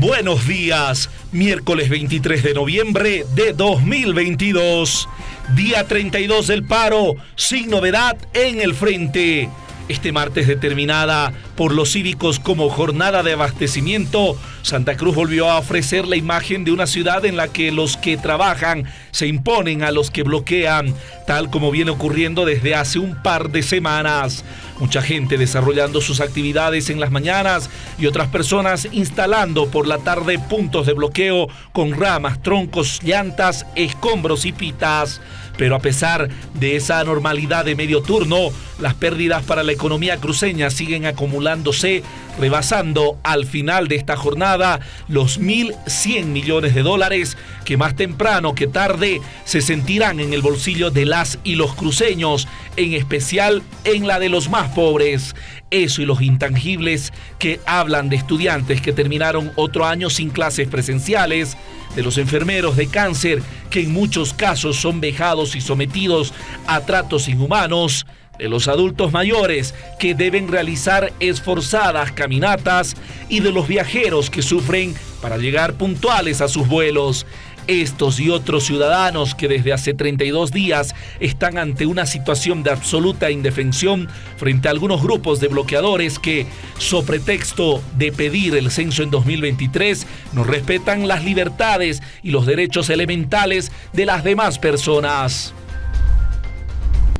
Buenos días, miércoles 23 de noviembre de 2022, día 32 del paro, sin novedad en el frente. Este martes determinada por los cívicos como jornada de abastecimiento, Santa Cruz volvió a ofrecer la imagen de una ciudad en la que los que trabajan se imponen a los que bloquean, tal como viene ocurriendo desde hace un par de semanas. Mucha gente desarrollando sus actividades en las mañanas y otras personas instalando por la tarde puntos de bloqueo con ramas, troncos, llantas, escombros y pitas. Pero a pesar de esa normalidad de medio turno, las pérdidas para la economía cruceña siguen acumulándose, rebasando al final de esta jornada los 1.100 millones de dólares que más temprano que tarde se sentirán en el bolsillo de las y los cruceños, en especial en la de los más pobres. Eso y los intangibles que hablan de estudiantes que terminaron otro año sin clases presenciales, de los enfermeros de cáncer que en muchos casos son vejados y sometidos a tratos inhumanos, de los adultos mayores que deben realizar esforzadas caminatas y de los viajeros que sufren para llegar puntuales a sus vuelos. Estos y otros ciudadanos que desde hace 32 días están ante una situación de absoluta indefensión frente a algunos grupos de bloqueadores que, so pretexto de pedir el censo en 2023, no respetan las libertades y los derechos elementales de las demás personas.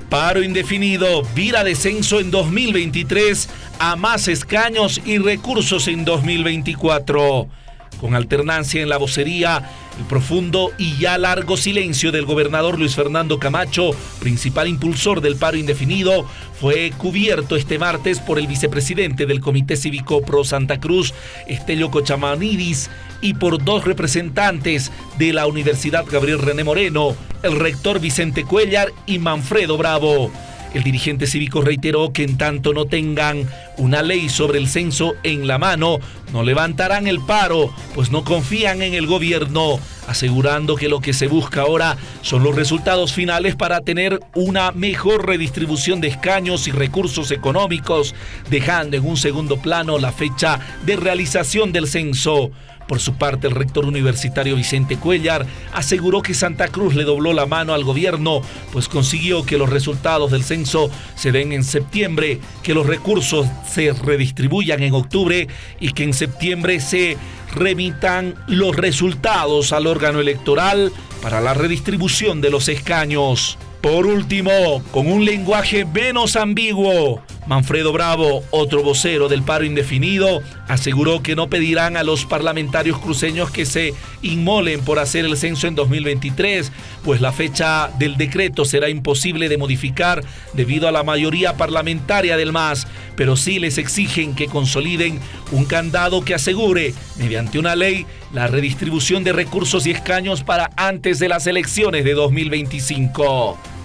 Paro indefinido, vira descenso en 2023 a más escaños y recursos en 2024 con alternancia en la vocería, el profundo y ya largo silencio del gobernador Luis Fernando Camacho, principal impulsor del paro indefinido, fue cubierto este martes por el vicepresidente del Comité Cívico Pro Santa Cruz, Estelio Cochamanidis, y por dos representantes de la Universidad Gabriel René Moreno, el rector Vicente Cuellar y Manfredo Bravo. El dirigente cívico reiteró que en tanto no tengan una ley sobre el censo en la mano, no levantarán el paro, pues no confían en el gobierno, asegurando que lo que se busca ahora son los resultados finales para tener una mejor redistribución de escaños y recursos económicos, dejando en un segundo plano la fecha de realización del censo. Por su parte, el rector universitario Vicente Cuellar aseguró que Santa Cruz le dobló la mano al gobierno, pues consiguió que los resultados del censo se den en septiembre, que los recursos se redistribuyan en octubre y que en septiembre se remitan los resultados al órgano electoral para la redistribución de los escaños. Por último, con un lenguaje menos ambiguo, Manfredo Bravo, otro vocero del paro indefinido, aseguró que no pedirán a los parlamentarios cruceños que se inmolen por hacer el censo en 2023, pues la fecha del decreto será imposible de modificar debido a la mayoría parlamentaria del MAS, pero sí les exigen que consoliden un candado que asegure, mediante una ley, la redistribución de recursos y escaños para antes de las elecciones de 2025.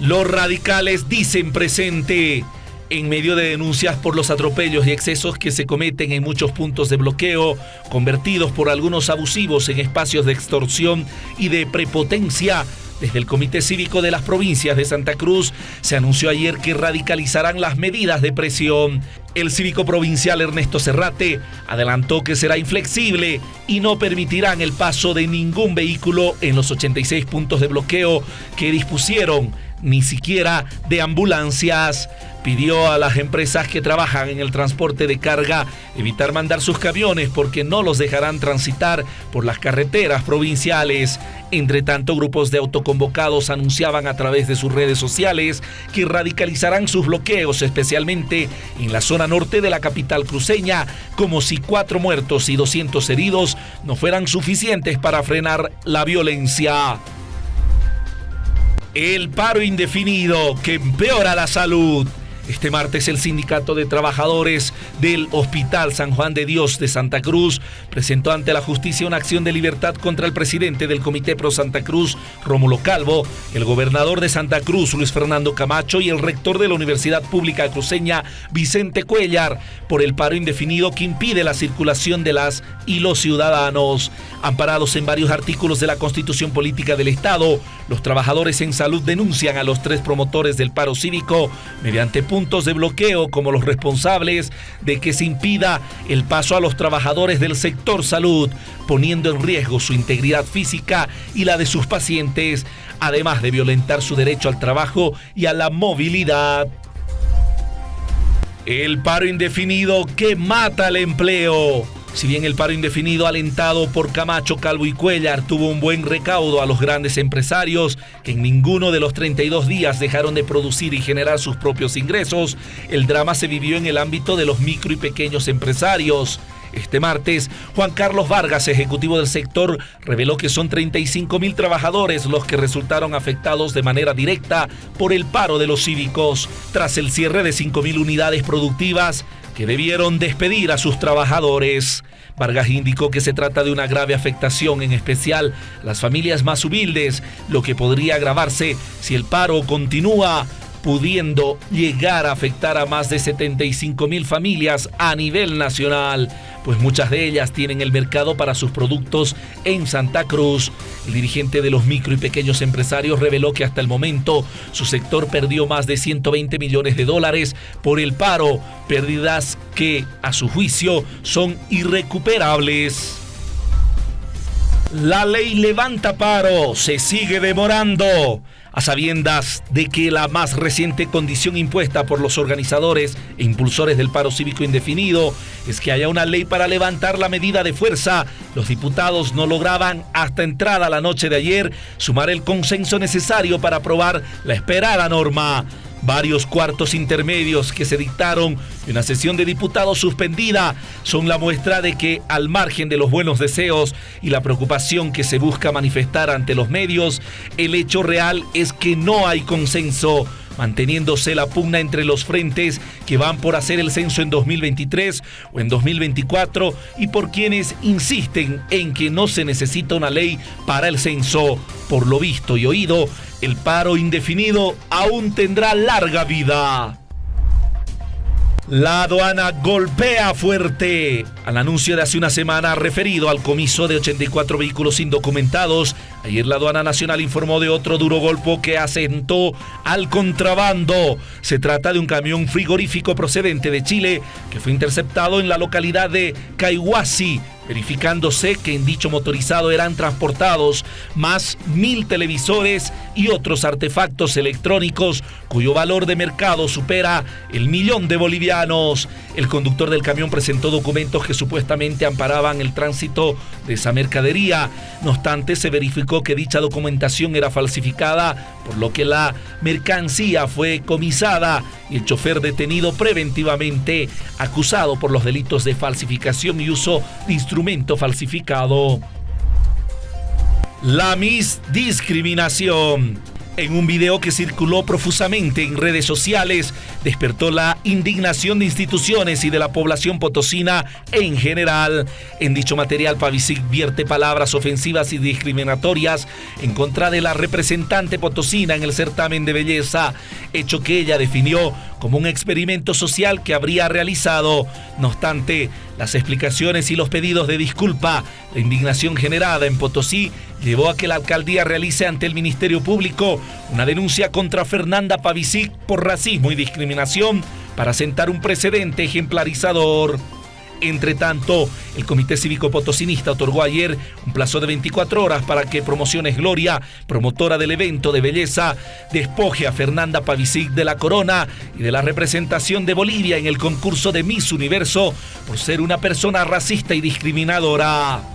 Los radicales dicen presente en medio de denuncias por los atropellos y excesos que se cometen en muchos puntos de bloqueo, convertidos por algunos abusivos en espacios de extorsión y de prepotencia. Desde el Comité Cívico de las Provincias de Santa Cruz se anunció ayer que radicalizarán las medidas de presión. El cívico provincial Ernesto Serrate adelantó que será inflexible y no permitirán el paso de ningún vehículo en los 86 puntos de bloqueo que dispusieron ni siquiera de ambulancias. Pidió a las empresas que trabajan en el transporte de carga evitar mandar sus camiones porque no los dejarán transitar por las carreteras provinciales. Entre tanto, grupos de autoconvocados anunciaban a través de sus redes sociales que radicalizarán sus bloqueos, especialmente en la zona norte de la capital cruceña, como si cuatro muertos y 200 heridos no fueran suficientes para frenar la violencia. El paro indefinido que empeora la salud. Este martes el Sindicato de Trabajadores del Hospital San Juan de Dios de Santa Cruz presentó ante la justicia una acción de libertad contra el presidente del Comité Pro Santa Cruz, Rómulo Calvo, el gobernador de Santa Cruz, Luis Fernando Camacho, y el rector de la Universidad Pública Cruceña, Vicente Cuellar, por el paro indefinido que impide la circulación de las y los ciudadanos. Amparados en varios artículos de la Constitución Política del Estado, los trabajadores en salud denuncian a los tres promotores del paro cívico mediante puntos de bloqueo como los responsables de que se impida el paso a los trabajadores del sector salud, poniendo en riesgo su integridad física y la de sus pacientes, además de violentar su derecho al trabajo y a la movilidad. El paro indefinido que mata el empleo. Si bien el paro indefinido alentado por Camacho, Calvo y Cuellar tuvo un buen recaudo a los grandes empresarios, que en ninguno de los 32 días dejaron de producir y generar sus propios ingresos, el drama se vivió en el ámbito de los micro y pequeños empresarios. Este martes, Juan Carlos Vargas, ejecutivo del sector, reveló que son 35 mil trabajadores los que resultaron afectados de manera directa por el paro de los cívicos, tras el cierre de 5 mil unidades productivas que debieron despedir a sus trabajadores. Vargas indicó que se trata de una grave afectación, en especial las familias más humildes, lo que podría agravarse si el paro continúa pudiendo llegar a afectar a más de 75 mil familias a nivel nacional, pues muchas de ellas tienen el mercado para sus productos en Santa Cruz. El dirigente de los micro y pequeños empresarios reveló que hasta el momento su sector perdió más de 120 millones de dólares por el paro, pérdidas que a su juicio son irrecuperables. La ley levanta paro, se sigue demorando a sabiendas de que la más reciente condición impuesta por los organizadores e impulsores del paro cívico indefinido es que haya una ley para levantar la medida de fuerza, los diputados no lograban hasta entrada la noche de ayer sumar el consenso necesario para aprobar la esperada norma varios cuartos intermedios que se dictaron y una sesión de diputados suspendida son la muestra de que al margen de los buenos deseos y la preocupación que se busca manifestar ante los medios, el hecho real es que no hay consenso manteniéndose la pugna entre los frentes que van por hacer el censo en 2023 o en 2024 y por quienes insisten en que no se necesita una ley para el censo. Por lo visto y oído, el paro indefinido aún tendrá larga vida. La aduana golpea fuerte. Al anuncio de hace una semana referido al comiso de 84 vehículos indocumentados, ayer la aduana nacional informó de otro duro golpe que asentó al contrabando. Se trata de un camión frigorífico procedente de Chile que fue interceptado en la localidad de Caihuasi, verificándose que en dicho motorizado eran transportados más mil televisores y otros artefactos electrónicos cuyo valor de mercado supera el millón de bolivianos. El conductor del camión presentó documentos que supuestamente amparaban el tránsito de esa mercadería. No obstante, se verificó que dicha documentación era falsificada, por lo que la mercancía fue comisada y el chofer detenido preventivamente acusado por los delitos de falsificación y uso de instrumento falsificado. La misdiscriminación en un video que circuló profusamente en redes sociales, despertó la indignación de instituciones y de la población potosina en general. En dicho material, Pavicic vierte palabras ofensivas y discriminatorias en contra de la representante potosina en el certamen de belleza, hecho que ella definió como un experimento social que habría realizado. No obstante, las explicaciones y los pedidos de disculpa, la indignación generada en Potosí llevó a que la alcaldía realice ante el Ministerio Público una denuncia contra Fernanda Pavicic por racismo y discriminación para sentar un precedente ejemplarizador. Entre tanto, el Comité Cívico Potosinista otorgó ayer un plazo de 24 horas para que Promociones Gloria, promotora del evento de belleza, despoje a Fernanda Pavicic de la corona y de la representación de Bolivia en el concurso de Miss Universo por ser una persona racista y discriminadora.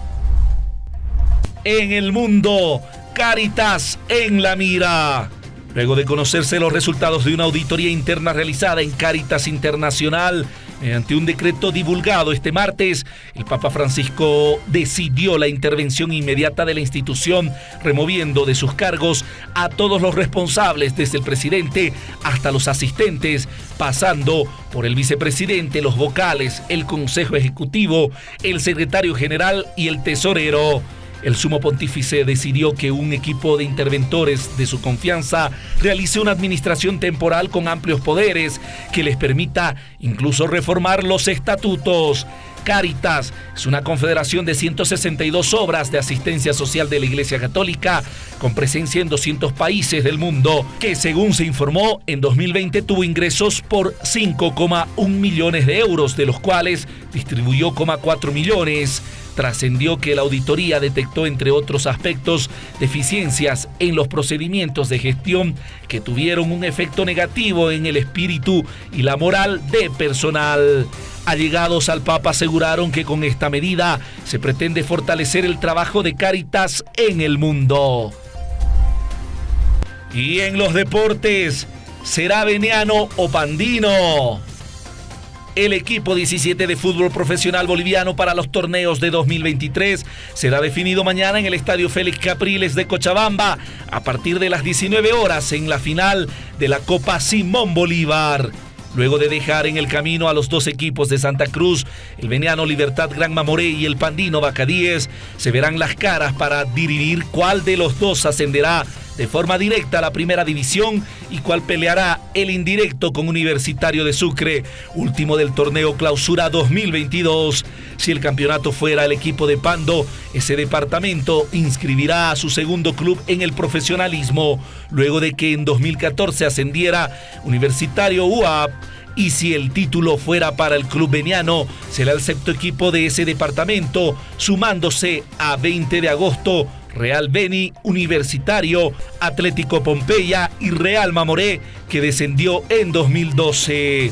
En el mundo, Caritas en la mira. Luego de conocerse los resultados de una auditoría interna realizada en Caritas Internacional, Mediante un decreto divulgado este martes, el Papa Francisco decidió la intervención inmediata de la institución, removiendo de sus cargos a todos los responsables, desde el presidente hasta los asistentes, pasando por el vicepresidente, los vocales, el Consejo Ejecutivo, el secretario general y el tesorero. El sumo pontífice decidió que un equipo de interventores de su confianza realice una administración temporal con amplios poderes que les permita incluso reformar los estatutos. Caritas es una confederación de 162 obras de asistencia social de la Iglesia Católica con presencia en 200 países del mundo, que según se informó en 2020 tuvo ingresos por 5,1 millones de euros, de los cuales distribuyó 4 millones trascendió que la auditoría detectó, entre otros aspectos, deficiencias en los procedimientos de gestión que tuvieron un efecto negativo en el espíritu y la moral de personal. Allegados al Papa aseguraron que con esta medida se pretende fortalecer el trabajo de Cáritas en el mundo. Y en los deportes, ¿será veniano o pandino? El equipo 17 de fútbol profesional boliviano para los torneos de 2023 será definido mañana en el Estadio Félix Capriles de Cochabamba a partir de las 19 horas en la final de la Copa Simón Bolívar. Luego de dejar en el camino a los dos equipos de Santa Cruz, el veniano Libertad Gran Mamoré y el pandino Bacadíes, se verán las caras para dirimir cuál de los dos ascenderá de forma directa a la primera división y cuál peleará el indirecto con Universitario de Sucre, último del torneo Clausura 2022. Si el campeonato fuera el equipo de Pando, ese departamento inscribirá a su segundo club en el profesionalismo, luego de que en 2014 ascendiera Universitario UAP y si el título fuera para el club veniano, será el sexto equipo de ese departamento, sumándose a 20 de agosto Real Beni, Universitario, Atlético Pompeya y Real Mamoré, que descendió en 2012.